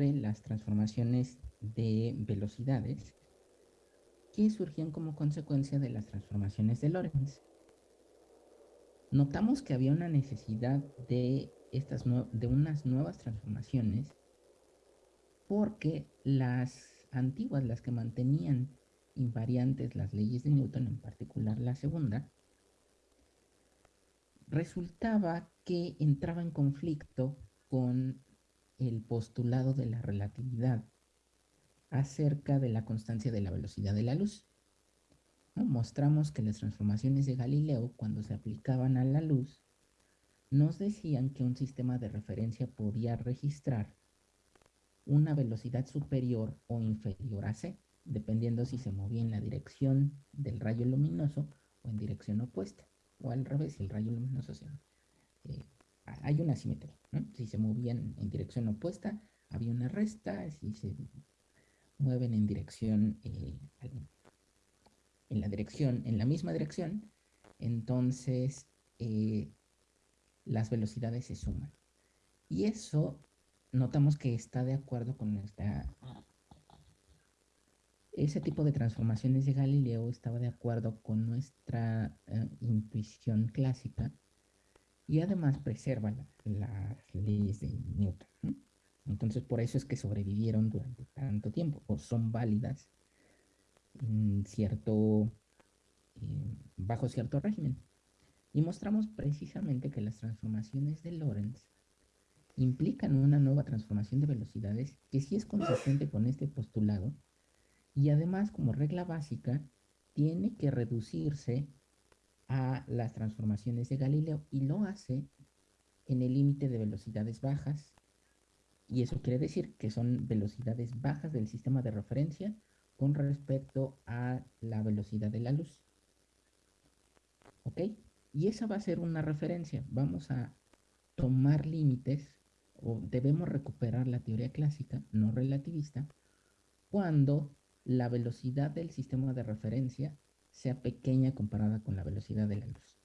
las transformaciones de velocidades que surgían como consecuencia de las transformaciones de Lorentz. Notamos que había una necesidad de, estas de unas nuevas transformaciones porque las antiguas, las que mantenían invariantes las leyes de Newton, en particular la segunda, resultaba que entraba en conflicto con el postulado de la relatividad acerca de la constancia de la velocidad de la luz. Mostramos que las transformaciones de Galileo, cuando se aplicaban a la luz, nos decían que un sistema de referencia podía registrar una velocidad superior o inferior a c, dependiendo si se movía en la dirección del rayo luminoso o en dirección opuesta, o al revés, si el rayo luminoso se... Eh, hay una simetría, Si se movían en dirección opuesta, había una resta, si se mueven en dirección, eh, en la dirección, en la misma dirección, entonces eh, las velocidades se suman. Y eso notamos que está de acuerdo con esta... Ese tipo de transformaciones de Galileo estaba de acuerdo con nuestra eh, intuición clásica y además preserva las leyes de Newton. Entonces por eso es que sobrevivieron durante tanto tiempo o son válidas en cierto, eh, bajo cierto régimen. Y mostramos precisamente que las transformaciones de Lorentz implican una nueva transformación de velocidades que sí es consistente con este postulado y además como regla básica tiene que reducirse a las transformaciones de Galileo y lo hace en el límite de velocidades bajas y eso quiere decir que son velocidades bajas del sistema de referencia con respecto a la velocidad de la luz. ¿Ok? Y esa va a ser una referencia. Vamos a tomar límites o debemos recuperar la teoría clásica, no relativista, cuando la velocidad del sistema de referencia sea pequeña comparada con la velocidad de la luz.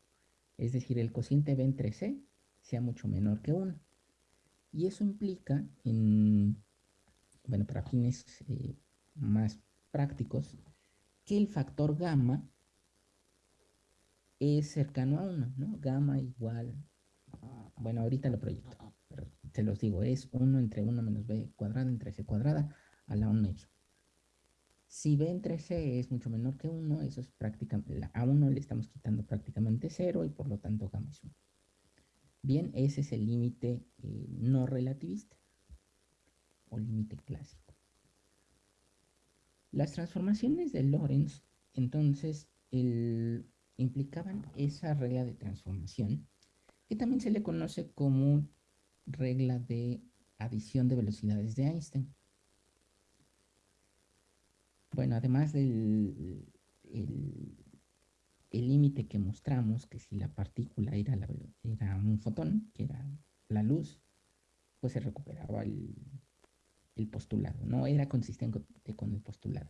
Es decir, el cociente B entre C sea mucho menor que 1. Y eso implica, en, bueno, para fines eh, más prácticos, que el factor gamma es cercano a 1, ¿no? Gamma igual, bueno, ahorita lo proyecto te los digo, es 1 entre 1 menos b cuadrada entre c cuadrada a la 1 Si b entre c es mucho menor que 1, eso es prácticamente, a 1 le estamos quitando prácticamente 0 y por lo tanto gamma es 1. Bien, ese es el límite eh, no relativista o límite clásico. Las transformaciones de Lorentz, entonces, implicaban esa regla de transformación, que también se le conoce como regla de adición de velocidades de Einstein. Bueno, además del el límite que mostramos, que si la partícula era, era un fotón, que era la luz, pues se recuperaba el, el postulado, no era consistente con el postulado.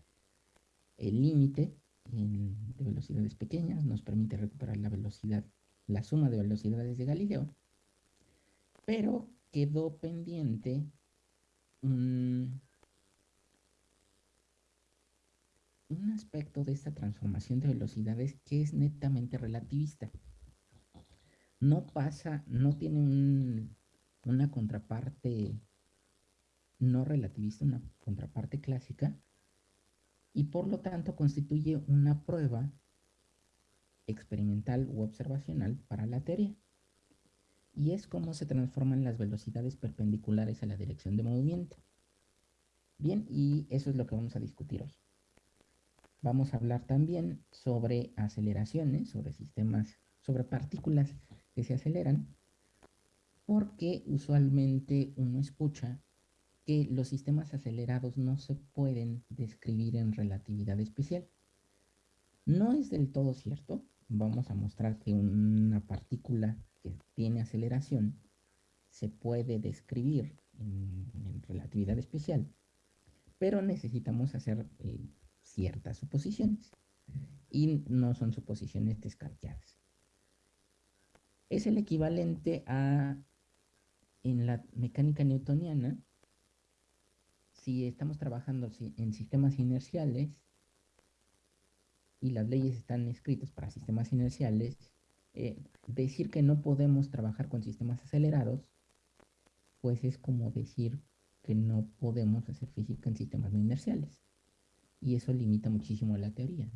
El límite de velocidades pequeñas nos permite recuperar la velocidad, la suma de velocidades de Galileo, pero quedó pendiente un, aspecto de esta transformación de velocidades que es netamente relativista. No pasa, no tiene una contraparte no relativista, una contraparte clásica, y por lo tanto constituye una prueba experimental u observacional para la teoría y es cómo se transforman las velocidades perpendiculares a la dirección de movimiento. Bien, y eso es lo que vamos a discutir hoy. Vamos a hablar también sobre aceleraciones, sobre sistemas, sobre partículas que se aceleran, porque usualmente uno escucha que los sistemas acelerados no se pueden describir en relatividad especial. No es del todo cierto. Vamos a mostrar que una partícula que tiene aceleración se puede describir en, relatividad especial, pero necesitamos hacer eh, ciertas suposiciones y no son suposiciones descartadas. Es el equivalente a, en la mecánica newtoniana, si estamos trabajando en sistemas inerciales y las leyes están escritas para sistemas inerciales, eh, decir que no podemos trabajar con sistemas acelerados, pues es como decir que no podemos hacer física en sistemas no inerciales. Y eso limita muchísimo la teoría.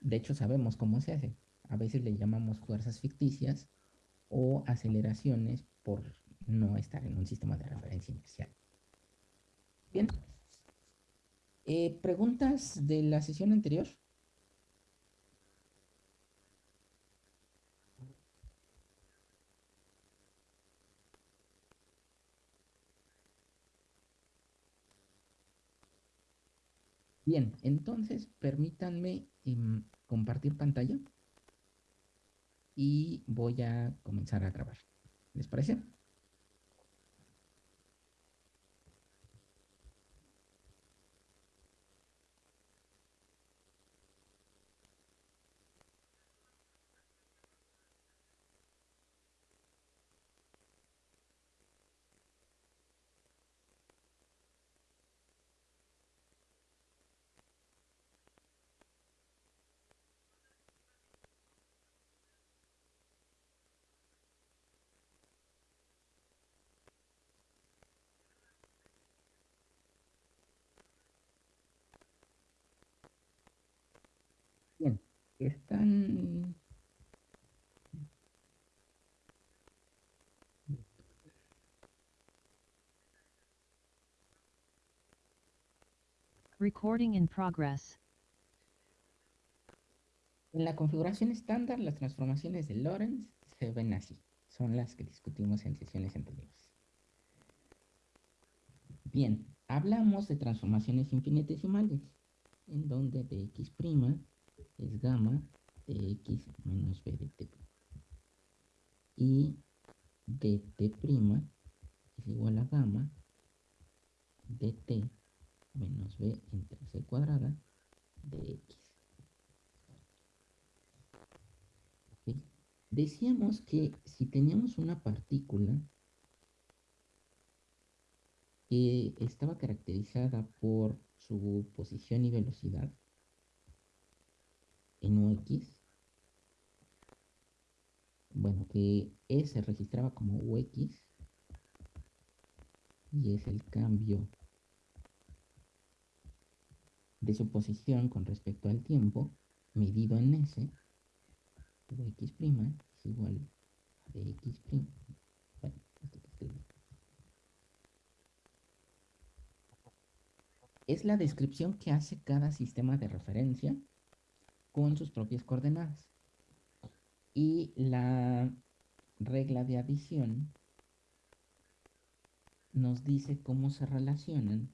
De hecho, sabemos cómo se hace. A veces le llamamos fuerzas ficticias o aceleraciones por no estar en un sistema de referencia inercial. Bien. Eh, ¿Preguntas de la sesión anterior? Bien, entonces permítanme em, compartir pantalla y voy a comenzar a grabar. ¿Les parece? Están... Recording in progress. En la configuración estándar, las transformaciones de Lorentz se ven así. Son las que discutimos en sesiones anteriores. Bien, hablamos de transformaciones infinitesimales, en donde dx' es gamma de x menos b de t. Y dt' es igual a gamma de t menos b entre c cuadrada de x. Decíamos que si teníamos una partícula que estaba caracterizada por su posición y velocidad, en UX, bueno, que E se registraba como UX y es el cambio de su posición con respecto al tiempo medido en S, UX' es igual a DX'. Bueno, esto que Es la descripción que hace cada sistema de referencia con sus propias coordenadas. Y la regla de adición nos dice cómo se relacionan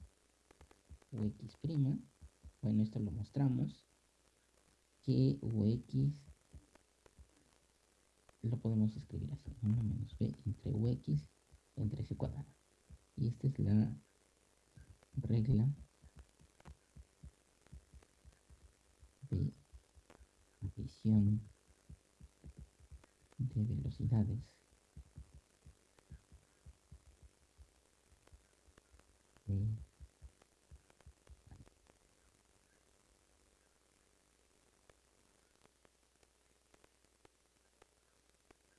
UX', bueno, esto lo mostramos, que UX lo podemos escribir así, 1 menos B entre UX entre C cuadrado. Y esta es la regla de visión de velocidades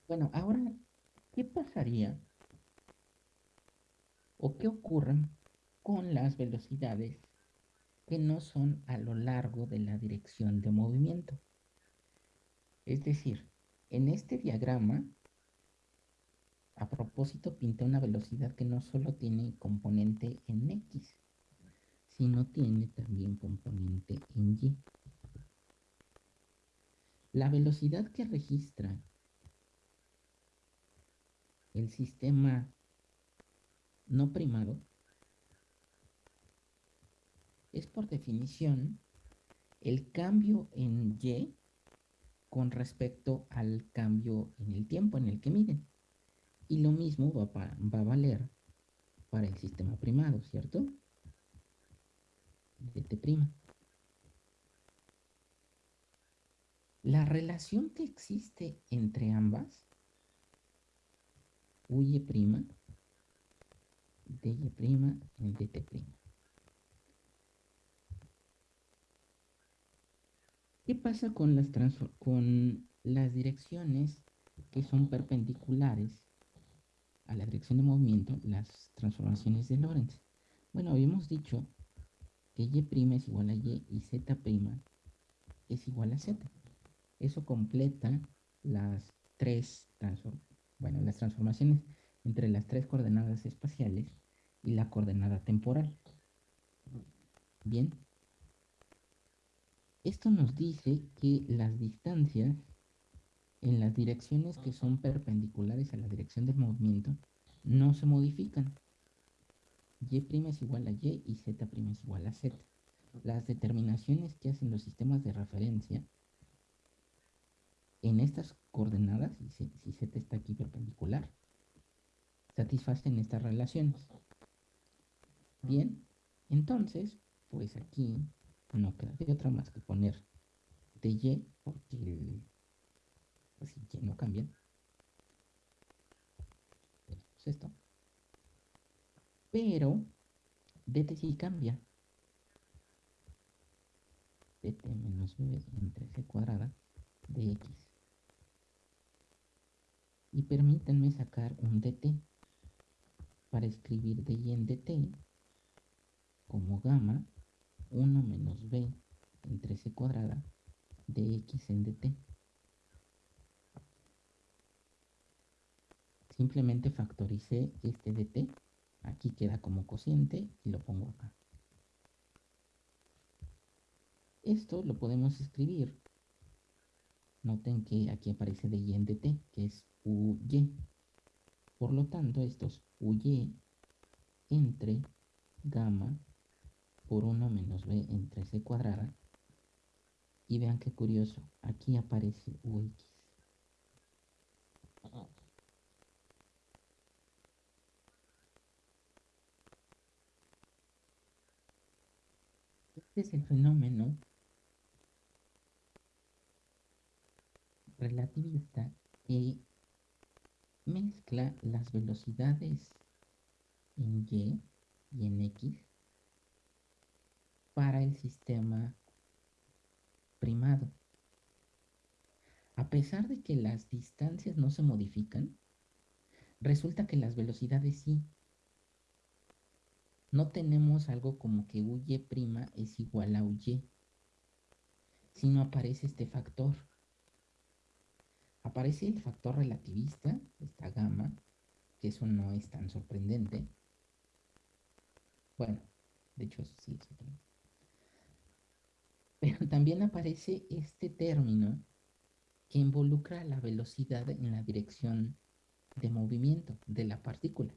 Bueno, ahora, ¿qué pasaría o qué ocurre con las velocidades que no son a lo largo de la dirección de movimiento? Es decir, en este diagrama, a propósito, pinté una velocidad que no solo tiene componente en X, sino tiene también componente en Y. La velocidad que registra el sistema no primado es por definición el cambio en Y con respecto al cambio en el tiempo en el que miden. Y lo mismo va, a valer para el sistema primado, ¿cierto? dt'. La relación que existe entre ambas, uy' dy' en dt'. ¿Qué pasa con las, con las direcciones que son perpendiculares a la dirección de movimiento, las transformaciones de Lorentz? Bueno, habíamos dicho que y' es igual a y y z' es igual a z. Eso completa las tres bueno, las transformaciones entre las tres coordenadas espaciales y la coordenada temporal. Bien. Esto nos dice que las distancias en las direcciones que son perpendiculares a la dirección del movimiento no se modifican. Y' es igual a Y y Z' es igual a Z. Las determinaciones que hacen los sistemas de referencia en estas coordenadas, si, si Z está aquí perpendicular, satisfacen estas relaciones. Bien, entonces, pues aquí no queda de otra más que poner de Y, porque pues Y no cambian. Pues esto. Pero dt sí cambia. dt menos b entre c cuadrada de x. Y permítanme sacar un dt para escribir de y en dt como gamma 1 menos b entre c cuadrada de x en dt. Simplemente factoricé este dt, aquí queda como cociente y lo pongo acá. Esto lo podemos escribir. Noten que aquí aparece de y en dt, que es uy. Por lo tanto, esto es uy entre gamma por 1 menos b entre c cuadrada. Y vean qué curioso, aquí aparece ux. Este es el fenómeno relativista que mezcla las velocidades en y y en x para el sistema primado. A pesar de que las distancias no se modifican, resulta que las velocidades sí. No tenemos algo como que uy' es igual a uy, sino aparece este factor. Aparece el factor relativista, esta gamma, que eso no es tan sorprendente. Bueno, de hecho sí es sorprendente. Pero también aparece este término que involucra la velocidad en la dirección de movimiento de la partícula.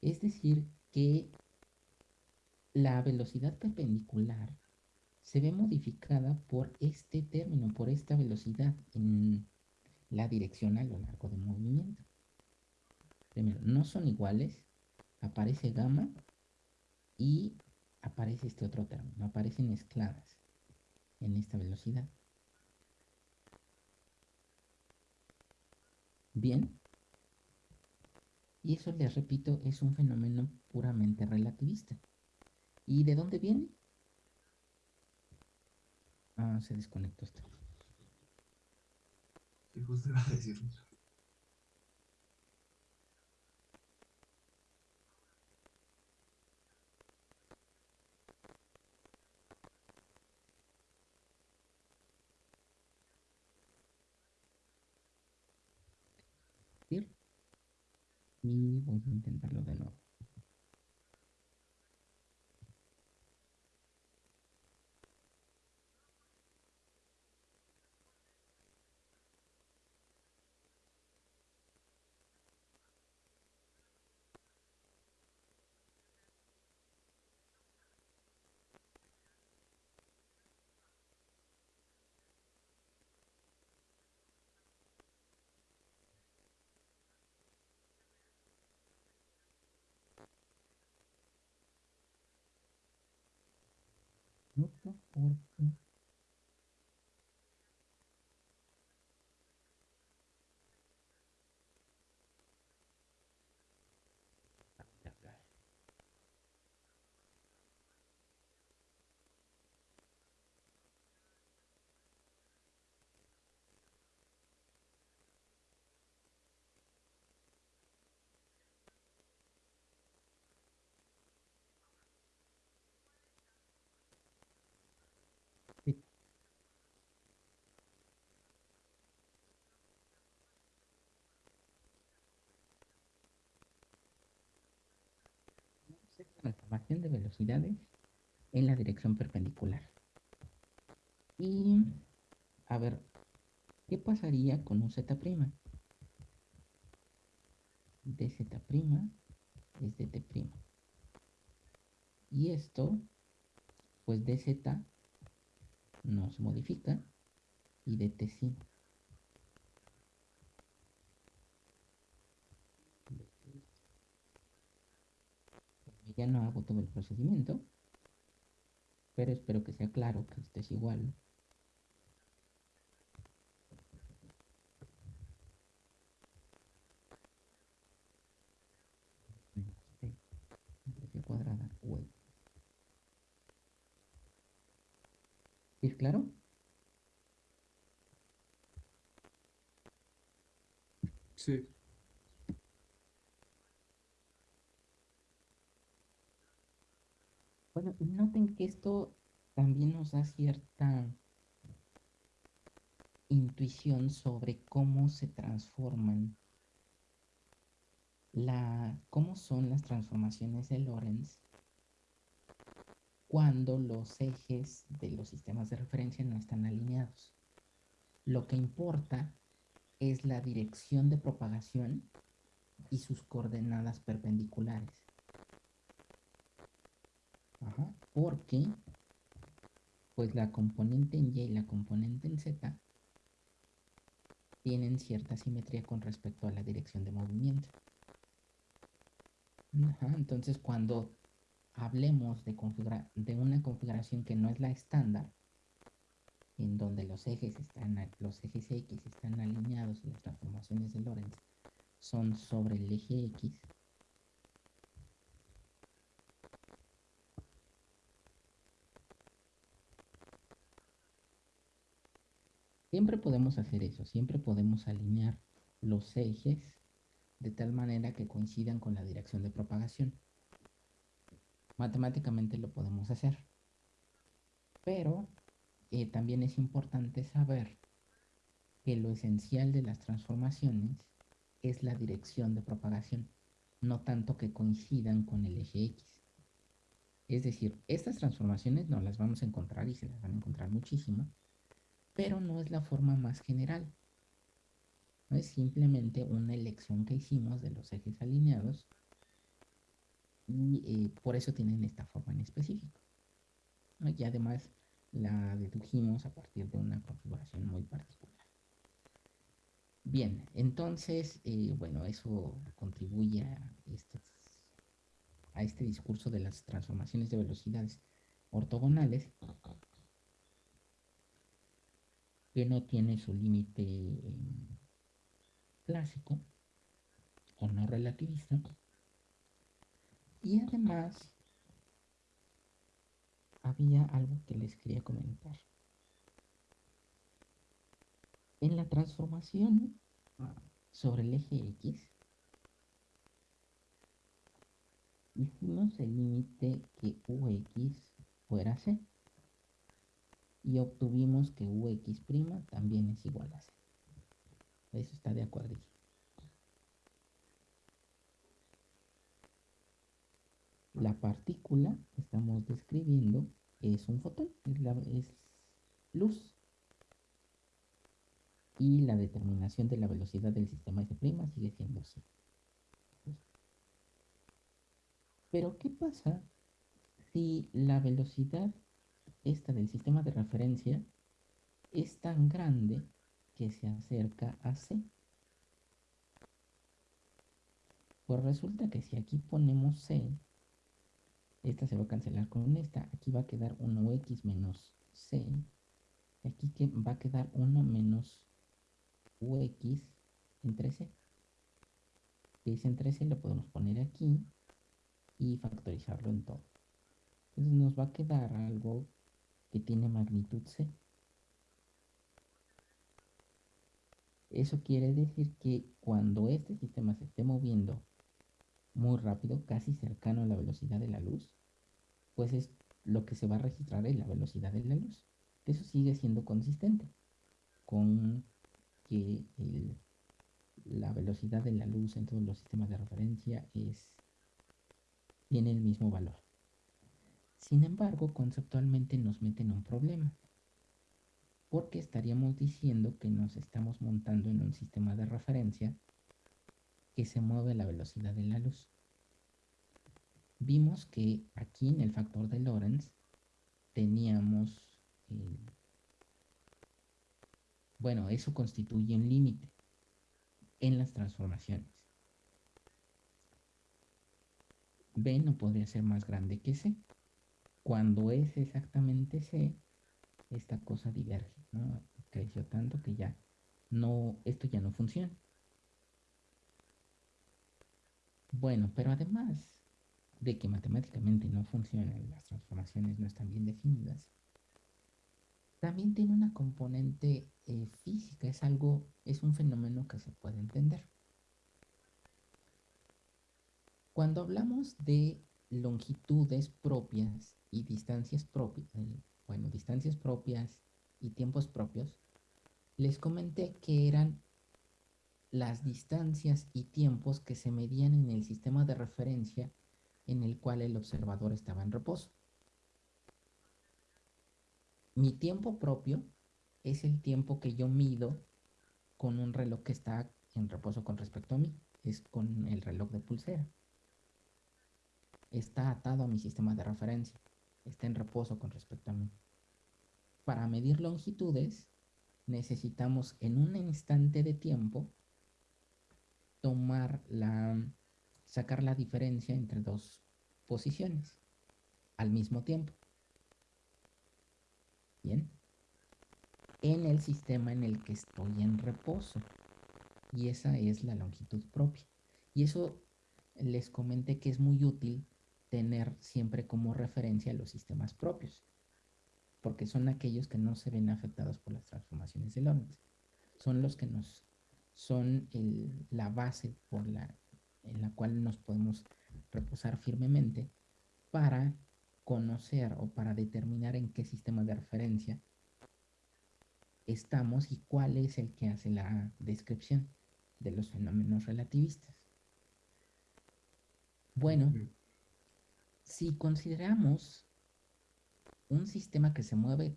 Es decir, que la velocidad perpendicular se ve modificada por este término, por esta velocidad en la dirección a lo largo del movimiento. Primero, no son iguales, aparece gamma y aparece este otro término, aparecen mezcladas en esta velocidad. Bien. Y eso, les repito, es un fenómeno puramente relativista. ¿Y de dónde viene? Ah, se desconectó esto. ¿Qué justo iba a decir? y voy a intentarlo de nuevo. Porque transformación de velocidades en la dirección perpendicular. Y, a ver, ¿qué pasaría con un z'? dz' es dt'. Y esto, pues dz no se modifica y dt sí. Ya no hago todo el procedimiento, pero espero que sea claro que esto es igual cuadrada ¿Es claro? Sí. Bueno, noten que esto también nos da cierta intuición sobre cómo se transforman la, cómo son las transformaciones de Lorentz cuando los ejes de los sistemas de referencia no están alineados. Lo que importa es la dirección de propagación y sus coordenadas perpendiculares. Porque pues la componente en Y y la componente en Z tienen cierta simetría con respecto a la dirección de movimiento. entonces cuando hablemos de, de una configuración que no es la estándar, en donde los ejes, están, los ejes X están alineados y las transformaciones de Lorentz son sobre el eje X, Siempre podemos hacer eso, siempre podemos alinear los ejes de tal manera que coincidan con la dirección de propagación. Matemáticamente lo podemos hacer. Pero eh, también es importante saber que lo esencial de las transformaciones es la dirección de propagación, no tanto que coincidan con el eje X. Es decir, estas transformaciones no las vamos a encontrar y se las van a encontrar muchísimo pero no es la forma más general. No es simplemente una elección que hicimos de los ejes alineados y eh, por eso tienen esta forma en específico. Y además la dedujimos a partir de una configuración muy particular. Bien, entonces, eh, bueno, eso contribuye a este discurso de las transformaciones de velocidades ortogonales que no tiene su límite eh, clásico o no relativista. Y además había algo que les quería comentar. En la transformación sobre el eje X, hicimos el límite que UX fuera C y obtuvimos que ux' también es igual a c. Eso está de acuerdo. La partícula que estamos describiendo es un fotón, es, luz. Y la determinación de la velocidad del sistema S' sigue siendo c. Pero ¿qué pasa si la velocidad esta del sistema de referencia es tan grande que se acerca a C. Pues resulta que si aquí ponemos C, esta se va a cancelar con esta. Aquí va a quedar 1x menos C. Aquí que va a quedar 1 menos ux entre C. Que entre C lo podemos poner aquí y factorizarlo en todo. Entonces nos va a quedar algo que tiene magnitud C. Eso quiere decir que cuando este sistema se esté moviendo muy rápido, casi cercano a la velocidad de la luz, pues es lo que se va a registrar es la velocidad de la luz. Eso sigue siendo consistente con que la velocidad de la luz en todos los sistemas de referencia es tiene el mismo valor. Sin embargo, conceptualmente nos meten un problema, porque estaríamos diciendo que nos estamos montando en un sistema de referencia que se mueve a la velocidad de la luz. Vimos que aquí en el factor de Lorentz teníamos, eh, bueno, eso constituye un límite en las transformaciones. B no podría ser más grande que C. Cuando es exactamente C, esta cosa diverge, ¿no? Creció tanto que ya no, esto ya no funciona. Bueno, pero además de que matemáticamente no funcionan, las transformaciones no están bien definidas, también tiene una componente eh, física, es algo, es un fenómeno que se puede entender. Cuando hablamos de longitudes propias y distancias propias, bueno, distancias propias y tiempos propios, les comenté que eran las distancias y tiempos que se medían en el sistema de referencia en el cual el observador estaba en reposo. Mi tiempo propio es el tiempo que yo mido con un reloj que está en reposo con respecto a mí. Es con el reloj de pulsera. Está atado a mi sistema de referencia. Está en reposo con respecto a mí. Para medir longitudes necesitamos en un instante de tiempo tomar la, sacar la diferencia entre dos posiciones al mismo tiempo. Bien. En el sistema en el que estoy en reposo. Y esa es la longitud propia. Y eso les comenté que es muy útil tener siempre como referencia los sistemas propios. Porque son aquellos que no se ven afectados por las transformaciones de Lorentz. Son los que nos son la base por la, en la cual nos podemos reposar firmemente para conocer o para determinar en qué sistema de referencia estamos y cuál es el que hace la descripción de los fenómenos relativistas. Bueno, si consideramos un sistema que se mueve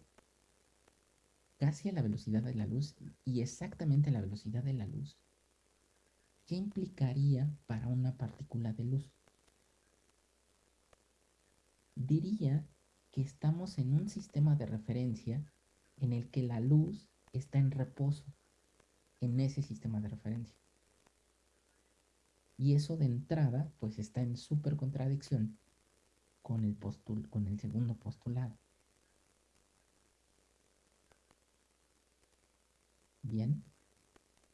casi a la velocidad de la luz y exactamente a la velocidad de la luz, ¿qué implicaría para una partícula de luz? Diría que estamos en un sistema de referencia en el que la luz está en reposo en ese sistema de referencia. Y eso de entrada, pues está en súper contradicción con el, con el segundo postulado. Bien.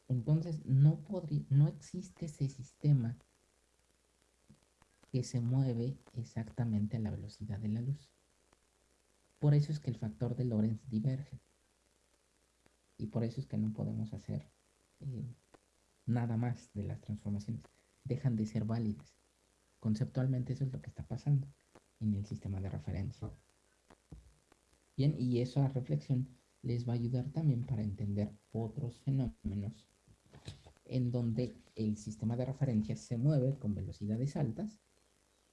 Entonces no, no existe ese sistema que se mueve exactamente a la velocidad de la luz. Por eso es que el factor de Lorentz diverge. Y por eso es que no podemos hacer eh, nada más de las transformaciones. Dejan de ser válidas. Conceptualmente eso es lo que está pasando en el sistema de referencia. Bien, y esa reflexión les va a ayudar también para entender otros fenómenos en donde el sistema de referencia se mueve con velocidades altas,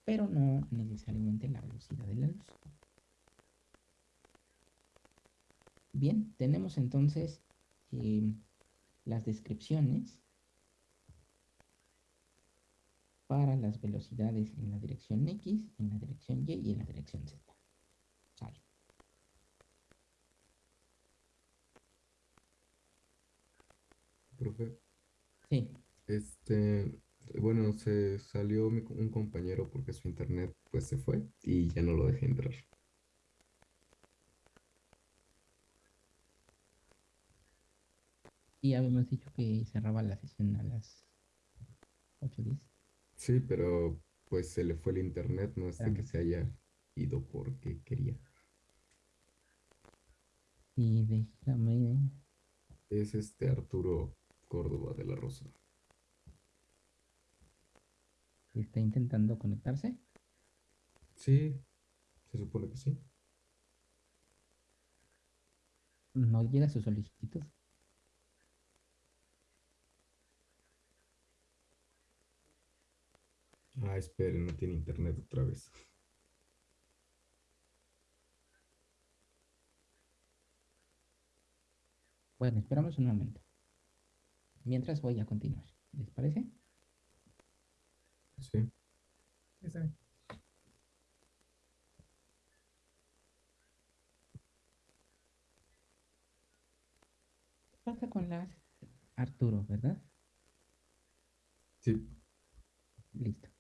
pero no necesariamente la velocidad de la luz. Bien, tenemos entonces eh, las descripciones para las velocidades en la dirección X, en la dirección Y y en la dirección Z. Profe. Sí. Este, bueno, se salió un compañero porque su internet pues se fue y ya no lo dejé entrar. Y habíamos dicho que cerraba la sesión a las 8.10. Sí, pero pues se le fue el internet, no es de que se haya ido porque quería. Y déjame. Es este Arturo Córdoba de la Rosa. ¿Está intentando conectarse? Sí, se supone que sí. No llega su solicitud. Ah, espere, no tiene internet otra vez. Bueno, esperamos un momento. Mientras voy a continuar. ¿Les parece? Sí. Está bien. Pasa con las Arturo, ¿verdad? Sí. Listo.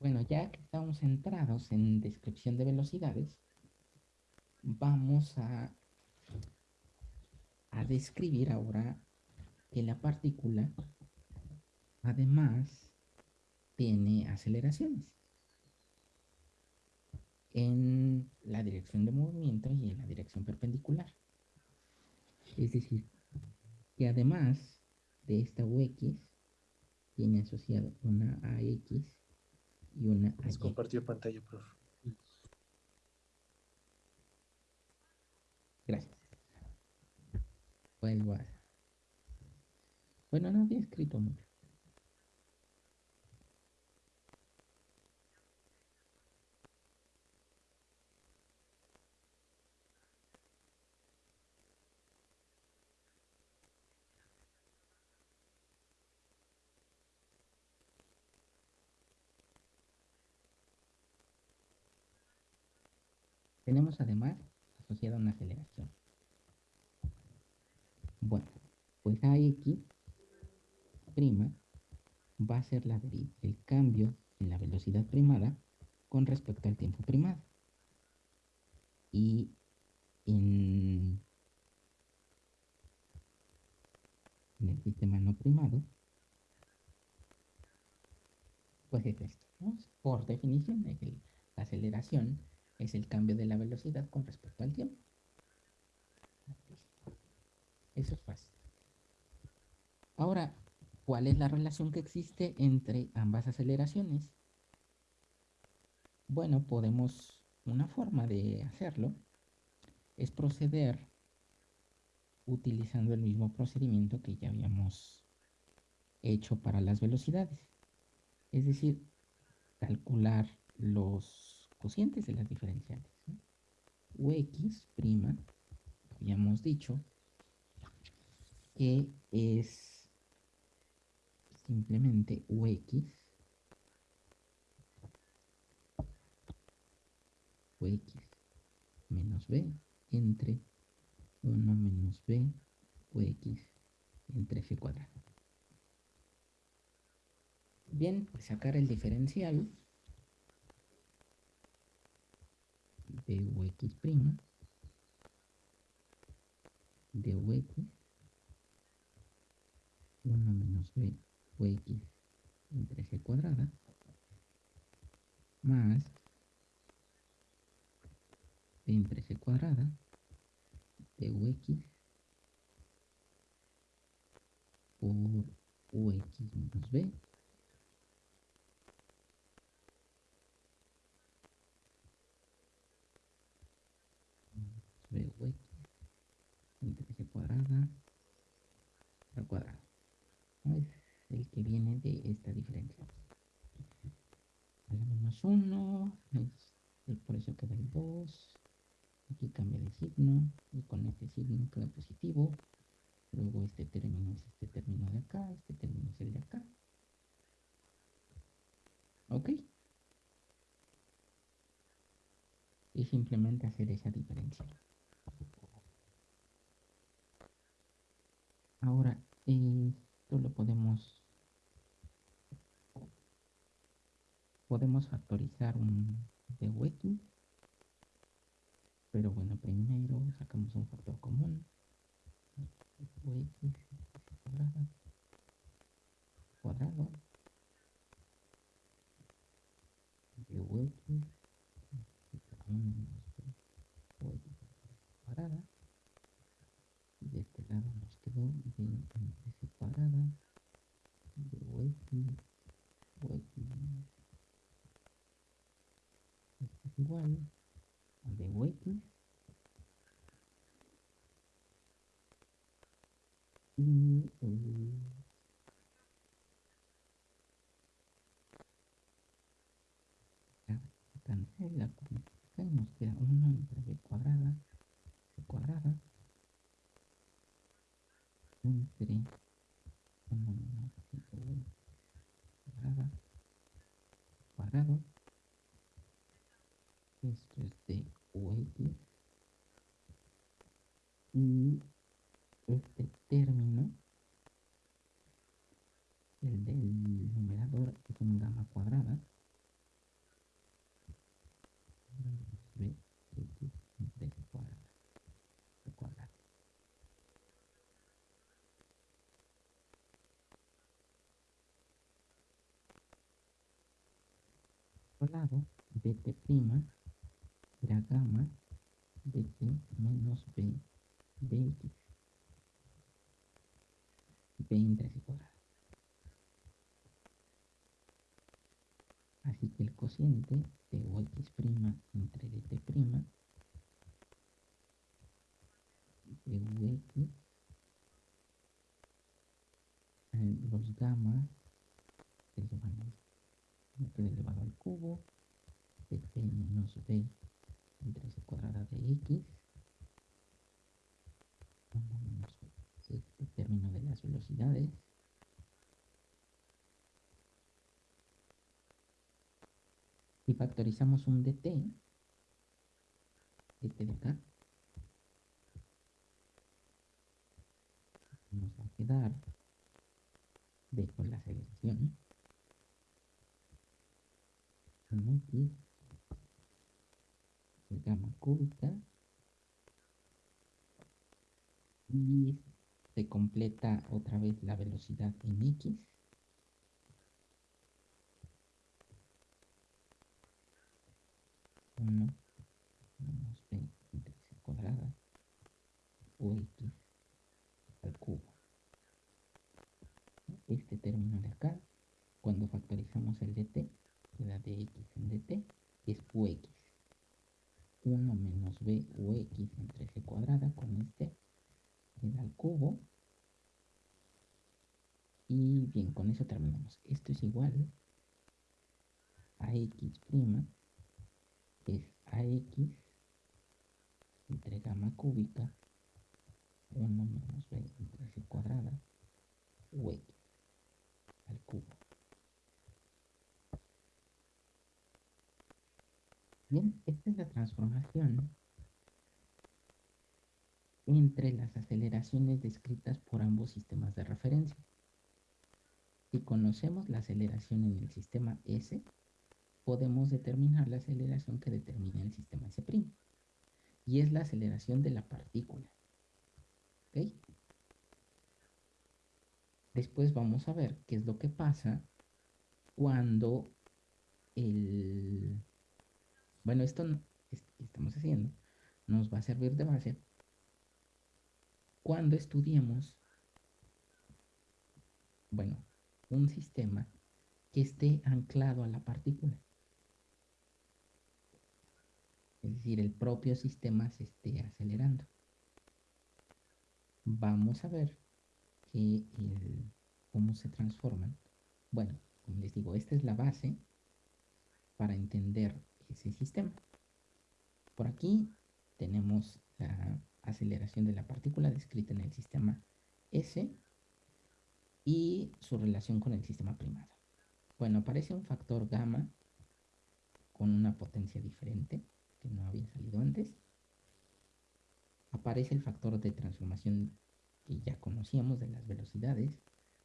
Bueno, ya que estamos centrados en descripción de velocidades, vamos a, describir ahora que la partícula además tiene aceleraciones en la dirección de movimiento y en la dirección perpendicular. Es decir, que además de esta UX, tiene asociado una AX y una AY. compartió pantalla, profe. Gracias. Vuelvo a... Bueno, no había escrito mucho. Tenemos además asociada una aceleración. Bueno, pues AX prima va a ser la el cambio en la velocidad primada con respecto al tiempo primado. Y en, el sistema no primado, pues es esto. Por definición, la aceleración es el cambio de la velocidad con respecto al tiempo. Eso es fácil. Ahora, ¿cuál es la relación que existe entre ambas aceleraciones? Bueno, podemos, una forma de hacerlo es proceder utilizando el mismo procedimiento que ya habíamos hecho para las velocidades. Es decir, calcular los cocientes de las diferenciales. Ux prima, habíamos dicho, que es simplemente Ux Ux menos b entre 1 menos b Ux entre f cuadrado. Bien, pues sacar el diferencial de Ux prima de Ux 1 menos b Ux entre c cuadrada más b entre c cuadrada de Ux por Ux menos b b Ux entre c cuadrada al cuadrado. Es el que viene de esta diferencia. La menos 1, es, es por eso queda el 2. Aquí cambia de signo y con este signo queda positivo. Luego este término es este término de acá, este término es el de acá. ¿Ok? Y simplemente hacer esa diferencia. Ahora, esto lo podemos podemos factorizar un de Weki. Pero bueno, primero sacamos un factor común. Weki cuadrado. Cuadrado. De Weki. 1 menos b Weki cuadrada. De este lado c cuadrada. De. Weki. Esto es igual de UX y ya cancela nos queda 1 entre cuadrada cuadrada entre 1 menos b cuadrada cuadrado esto es de UX y este término el del numerador es un gamma cuadrada b x entre cuadrada cuadrado por lado bt' la gamma bt menos b dx b entre c cuadrado. Así que el cociente de ux' entre dt' de ux los elevado al cubo pt menos b entre c cuadrada de x menos este término de las velocidades. Y factorizamos un dt dt de acá. Nos va a quedar d con la aceleración en x gamma cúbica y se completa otra vez la velocidad en x. Uno menos b c cuadrada o x al cubo. Este término de acá cuando factorizamos el dt queda dx en dt es ux 1 menos b ux entre c cuadrada con este queda al cubo. Y bien con eso terminamos. Esto es igual a x' es ax entre gamma cúbica 1 menos b entre c cuadrada ux al cubo Bien, esta es la transformación entre las aceleraciones descritas por ambos sistemas de referencia. Si conocemos la aceleración en el sistema S, podemos determinar la aceleración que determina el sistema S'. Y es la aceleración de la partícula. ¿Ok? Después vamos a ver qué es lo que pasa cuando el bueno, esto que estamos haciendo nos va a servir de base cuando estudiemos, bueno, un sistema que esté anclado a la partícula. Es decir, el propio sistema se esté acelerando. Vamos a ver cómo se transforman. Bueno, como les digo, esta es la base para entender ese sistema. Por aquí tenemos la aceleración de la partícula descrita en el sistema S y su relación con el sistema primado. Bueno, aparece un factor gamma con una potencia diferente que no había salido antes. Aparece el factor de transformación que ya conocíamos de las velocidades,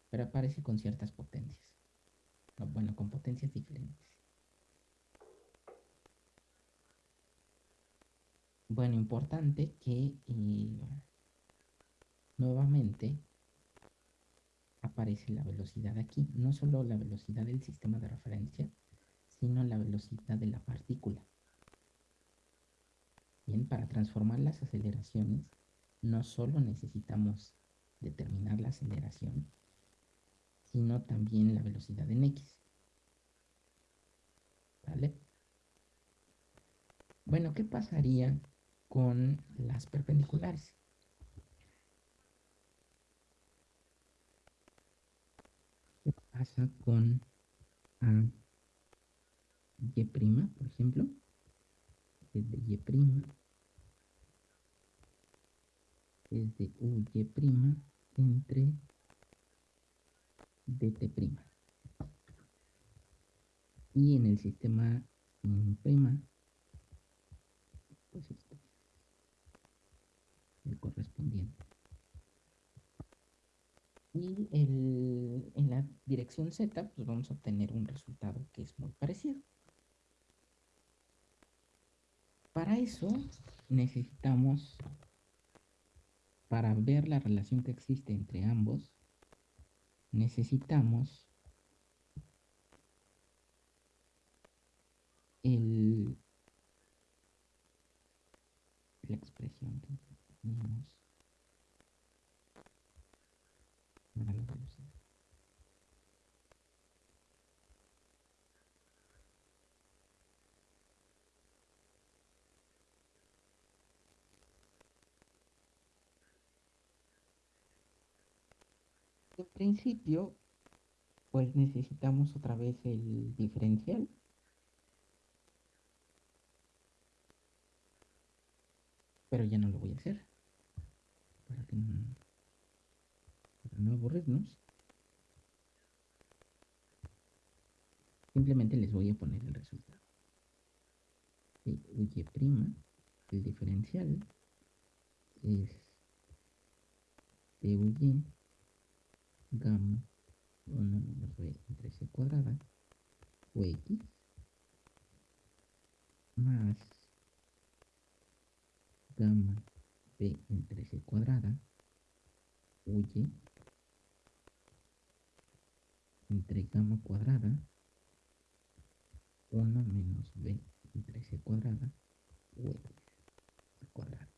pero aparece con ciertas potencias. Bueno, con potencias diferentes. Bueno, importante que eh, nuevamente aparece la velocidad aquí, no solo la velocidad del sistema de referencia, sino la velocidad de la partícula. Bien, para transformar las aceleraciones, no solo necesitamos determinar la aceleración, sino también la velocidad en x. ¿Vale? Bueno, ¿qué pasaría con las perpendiculares? ¿Qué pasa con A, Y', por ejemplo? Es de Y', es de UY' entre DT'. Y en el sistema prima, pues el correspondiente. Y en la dirección Z, pues vamos a obtener un resultado que es muy parecido. Para eso necesitamos, para ver la relación que existe entre ambos, necesitamos el, la expresión En principio, pues necesitamos otra vez el diferencial. Pero ya no lo voy a hacer. Para no, aburrirnos. Simplemente les voy a poner el resultado. De y', el diferencial es de y gamma 1 menos b entre c cuadrada o x más gamma entre c cuadrada y entre gamma cuadrada 1 menos b entre c cuadrada x al cuadrado.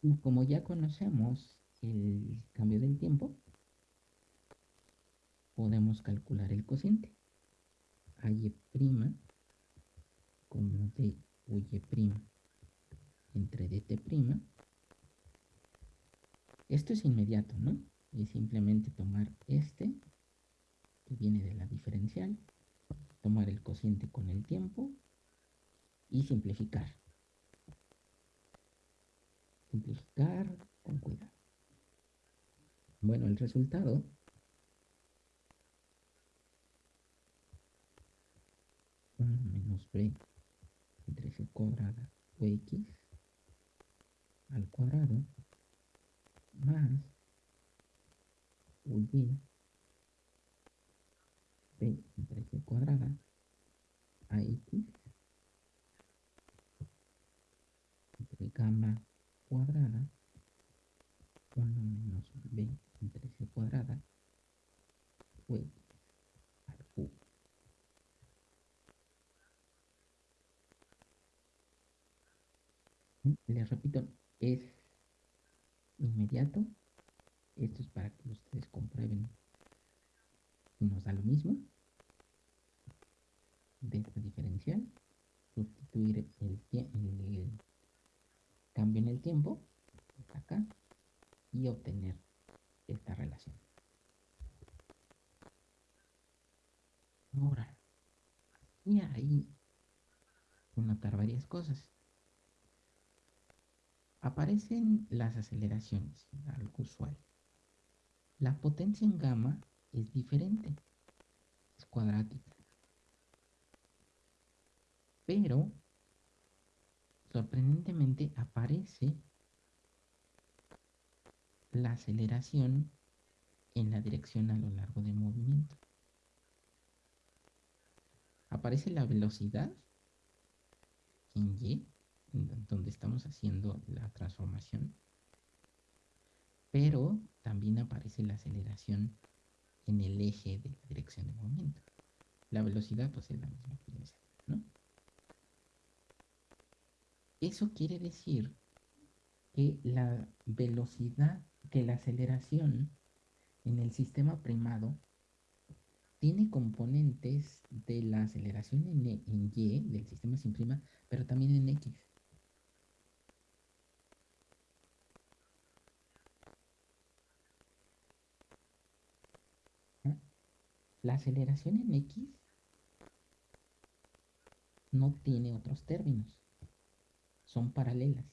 Y como ya conocemos el cambio del tiempo, podemos calcular el cociente. y' como de y' entre dt'. Esto es inmediato, ¿no? Es simplemente tomar este, que viene de la diferencial, tomar el cociente con el tiempo y simplificar simplificar con cuidado. Bueno, el resultado menos b entre c cuadrada o x al cuadrado más y b entre c cuadrada a x entre gamma cuadrada 1 menos b entre c cuadrada o x al cubo. Les repito, es inmediato. Esto es para que ustedes comprueben si nos da lo mismo de esta diferencial. Sustituir el, el cambio en el tiempo, acá, y obtener esta relación. Ahora, y ahí notar varias cosas. Aparecen las aceleraciones, algo usual. La potencia en gamma es diferente, es cuadrática. Pero sorprendentemente aparece la aceleración en la dirección a lo largo del movimiento. Aparece la velocidad en Y, donde estamos haciendo la transformación, pero también aparece la aceleración en el eje de la dirección de movimiento. La velocidad pues es la misma que ¿no? Eso quiere decir que la velocidad, que la aceleración en el sistema primado tiene componentes de la aceleración en, e, en Y del sistema sin prima, pero también en X. ¿Ah? La aceleración en X no tiene otros términos. Son paralelas.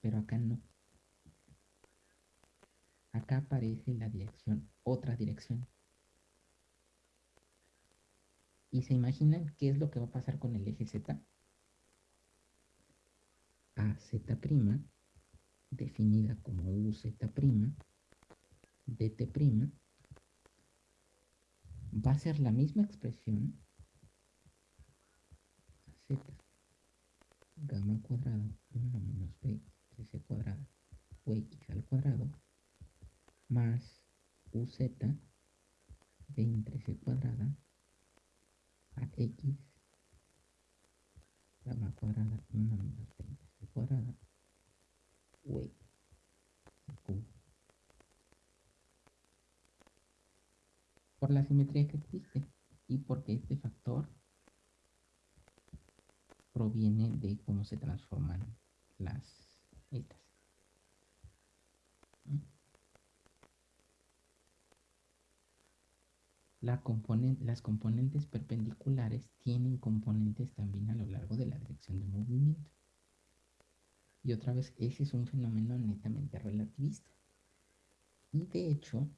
Pero acá no. Acá aparece la dirección, otra dirección. ¿Y se imaginan qué es lo que va a pasar con el eje Z? AZ', definida como UZ', DT', va a ser la misma expresión Z gamma cuadrado 1 menos B 3C cuadrado o X al cuadrado más UZ de entre C cuadrada a X gamma cuadrada 1 menos 20 C cuadrada o cubo. Por la simetría que existe y porque este factor proviene de cómo se transforman las estas. las componentes perpendiculares tienen componentes también a lo largo de la dirección de movimiento. Y otra vez, ese es un fenómeno netamente relativista. Y de hecho,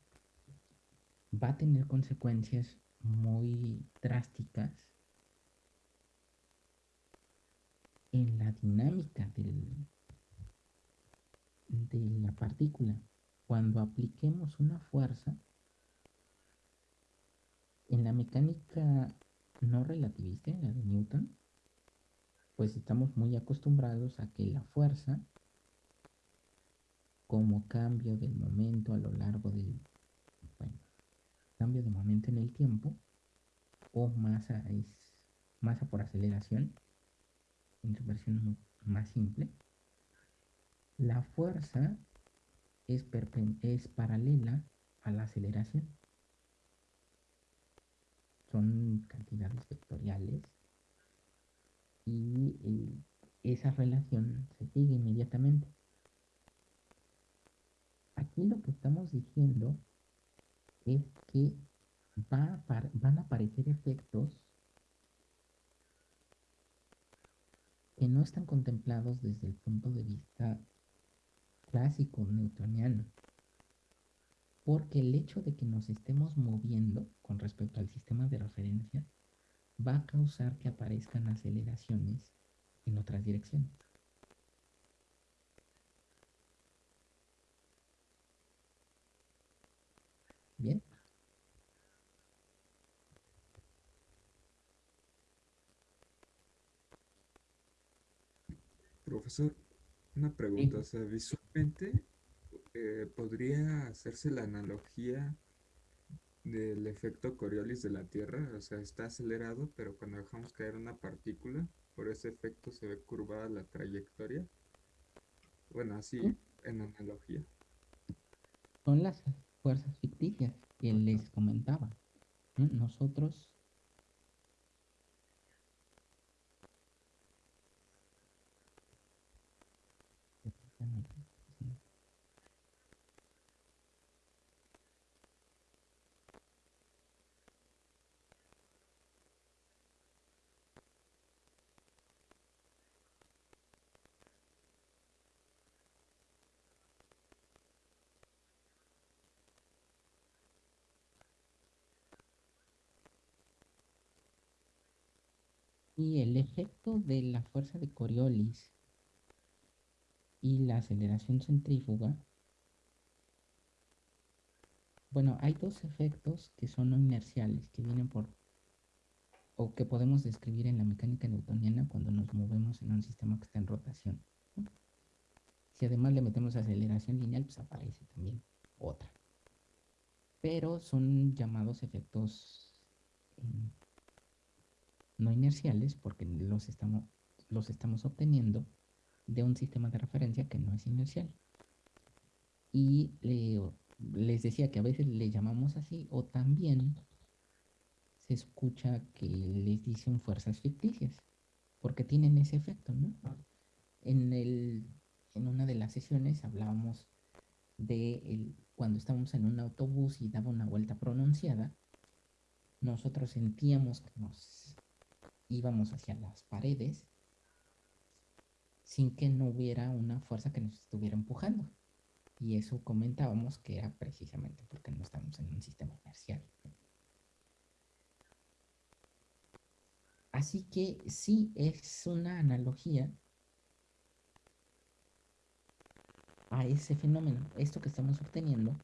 va a tener consecuencias muy drásticas en la dinámica del, de la partícula. Cuando apliquemos una fuerza, en la mecánica no relativista, en la de Newton, pues estamos muy acostumbrados a que la fuerza, como cambio del momento a lo largo del, cambio de momento en el tiempo, o masa es masa por aceleración, en su versión más simple, la fuerza es, es paralela a la aceleración son cantidades vectoriales y eh, esa relación se sigue inmediatamente. Aquí lo que estamos diciendo es que va van a aparecer efectos que no están contemplados desde el punto de vista clásico newtoniano porque el hecho de que nos estemos moviendo con respecto al sistema de referencia va a causar que aparezcan aceleraciones en otras direcciones. Bien. Profesor, una pregunta, o sea, visualmente eh, podría hacerse la analogía del efecto Coriolis de la Tierra, o sea, está acelerado, pero cuando dejamos caer una partícula, por ese efecto se ve curvada la trayectoria. Bueno, así en analogía. Son las fuerzas ficticias que les comentaba. Nosotros Y el efecto de la fuerza de Coriolis y la aceleración centrífuga, bueno, hay dos efectos que son no inerciales, que vienen por, o que podemos describir en la mecánica newtoniana cuando nos movemos en un sistema que está en rotación. Si además le metemos aceleración lineal, pues aparece también otra. Pero son llamados efectos no inerciales porque los estamos, los estamos obteniendo de un sistema de referencia que no es inercial. Y les decía que a veces le llamamos así o también se escucha que les dicen fuerzas ficticias, porque tienen ese efecto, ¿no? En, el, en una de las sesiones hablábamos de el, cuando estábamos en un autobús y daba una vuelta pronunciada, nosotros sentíamos que nos íbamos hacia las paredes sin que no hubiera una fuerza que nos estuviera empujando. Y eso comentábamos que era precisamente porque no estamos en un sistema inercial. Así que sí es una analogía a ese fenómeno. Esto que estamos obteniendo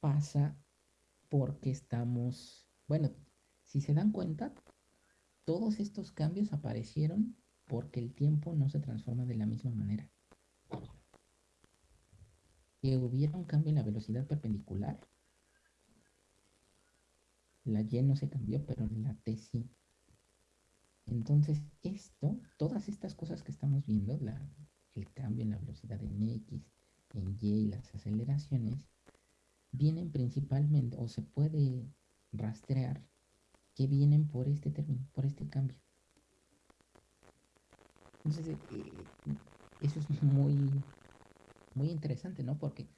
pasa porque estamos, bueno, si se dan cuenta, todos estos cambios aparecieron porque el tiempo no se transforma de la misma manera. Que hubiera un cambio en la velocidad perpendicular. La Y no se cambió, pero la T sí. Entonces, esto, todas estas cosas que estamos viendo, el cambio en la velocidad en X, en Y, las aceleraciones, vienen principalmente o se puede rastrear que vienen por este término, por este cambio. Entonces, eh, eh, eso es muy, muy interesante, ¿no? Porque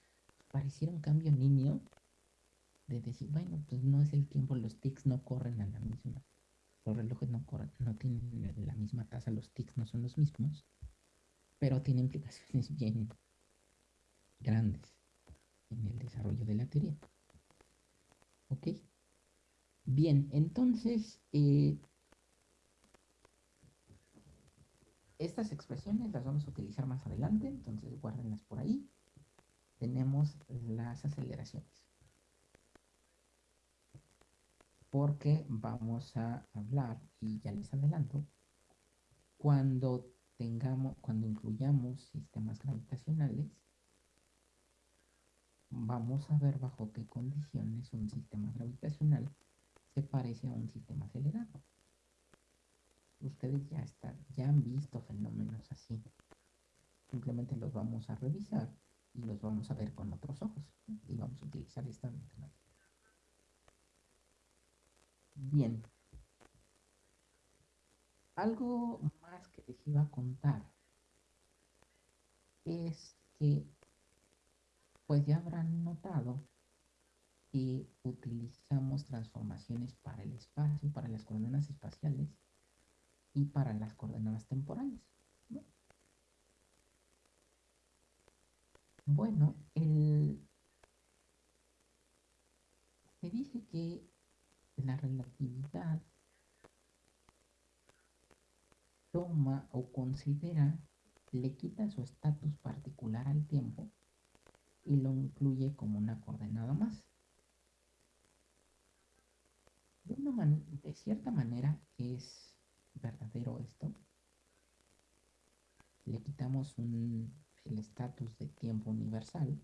pareciera un cambio niño de decir, bueno, pues no es el tiempo, los tics no corren a la misma, los relojes no corren, no tienen la misma tasa, los tics no son los mismos, pero tiene implicaciones bien grandes en el desarrollo de la teoría. ¿Ok? Bien, entonces, eh, estas expresiones las vamos a utilizar más adelante, entonces guárdenlas por ahí. Tenemos las aceleraciones. Porque vamos a hablar, y ya les adelanto, cuando tengamos, cuando incluyamos sistemas gravitacionales, vamos a ver bajo qué condiciones un sistema gravitacional se parece a un sistema acelerado. Ustedes ya están, ya han visto fenómenos así. Simplemente los vamos a revisar y los vamos a ver con otros ojos. Y vamos a utilizar esta metodología. Bien. Algo más que les iba a contar es que pues ya habrán notado utilizamos transformaciones para el espacio, para las coordenadas espaciales y para las coordenadas temporales. Bueno, el, se dice que la relatividad toma o considera, le quita su estatus particular al tiempo y lo incluye como una coordenada más. De, cierta manera es verdadero esto. Le quitamos el estatus de tiempo universal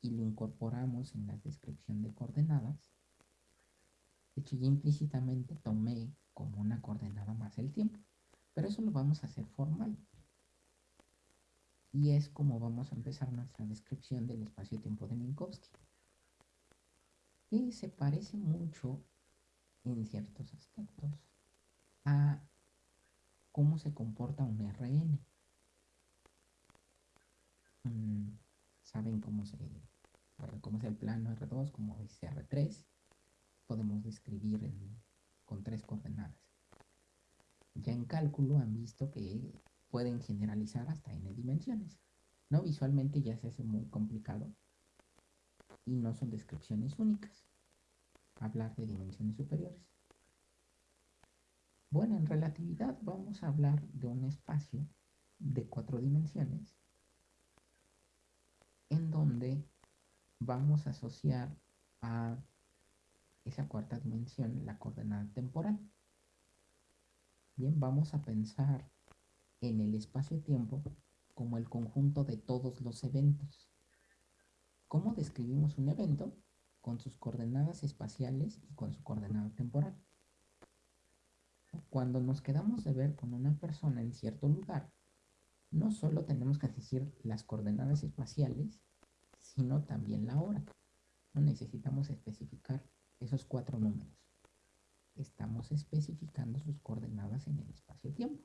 y lo incorporamos en la descripción de coordenadas. De hecho, ya implícitamente tomé como una coordenada más el tiempo, pero eso lo vamos a hacer formal y es como vamos a empezar nuestra descripción del espacio-tiempo de Minkowski. Y se parece mucho en ciertos aspectos a cómo se comporta un RN. Mm, Saben cómo se cómo es el plano R2, como dice R3. Podemos describir con tres coordenadas. Ya en cálculo han visto que pueden generalizar hasta n dimensiones. ¿No? Visualmente ya se hace muy complicado y no son descripciones únicas. Hablar de dimensiones superiores. Bueno, en relatividad vamos a hablar de un espacio de cuatro dimensiones en donde vamos a asociar a esa cuarta dimensión la coordenada temporal. Bien, vamos a pensar en el espacio-tiempo como el conjunto de todos los eventos. ¿Cómo describimos un evento? Con sus coordenadas espaciales y con su coordenada temporal. Cuando nos quedamos de ver con una persona en cierto lugar, no solo tenemos que decir las coordenadas espaciales, sino también la hora. necesitamos especificar esos cuatro números. Estamos especificando sus coordenadas en el espacio-tiempo.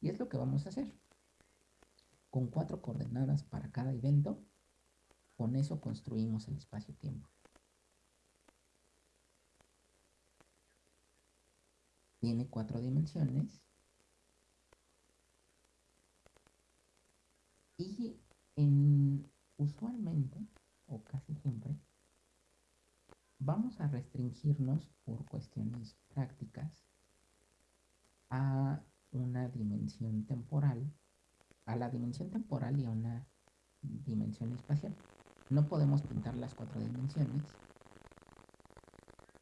Y es lo que vamos a hacer. Con cuatro coordenadas para cada evento, con eso construimos el espacio-tiempo. Tiene cuatro dimensiones. Y en, usualmente, o casi siempre, vamos a restringirnos por cuestiones prácticas a una dimensión temporal, a la dimensión temporal y a una dimensión espacial. No podemos pintar las cuatro dimensiones,